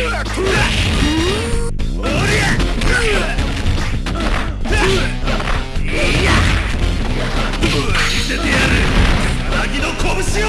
見せてやる。さなぎの拳を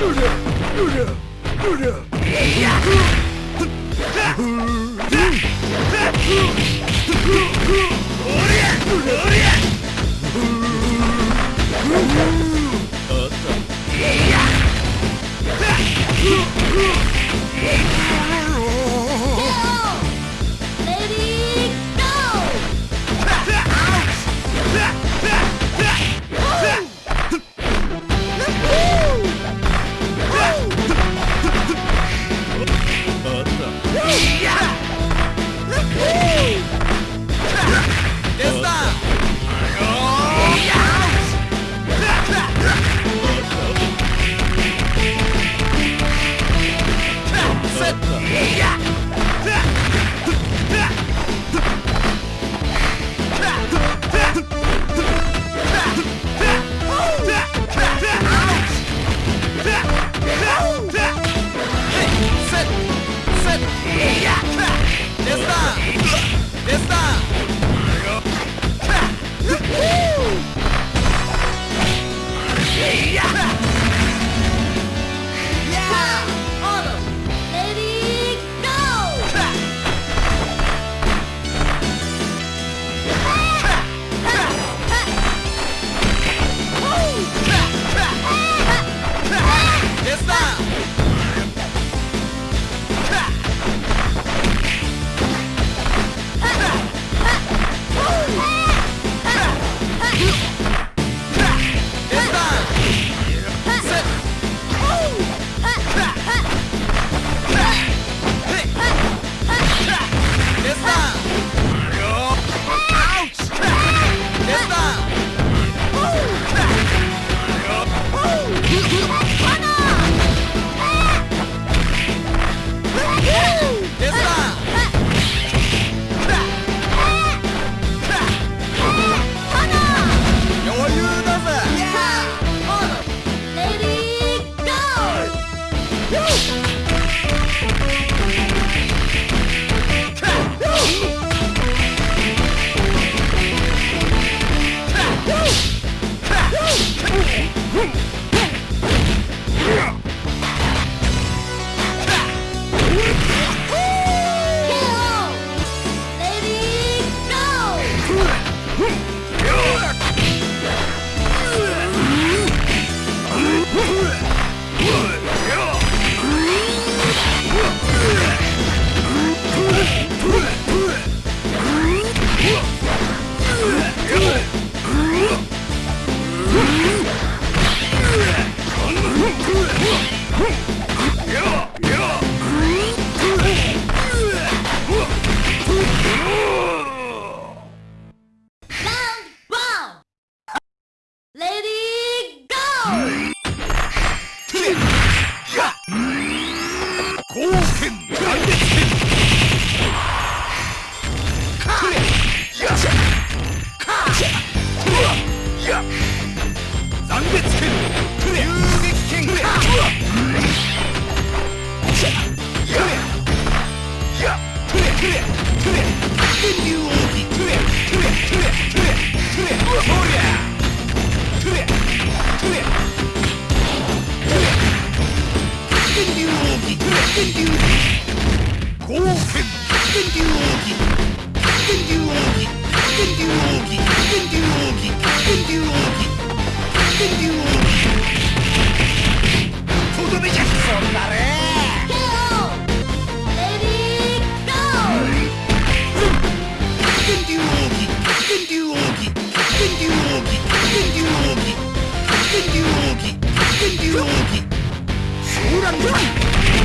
Lady 竜奥騒乱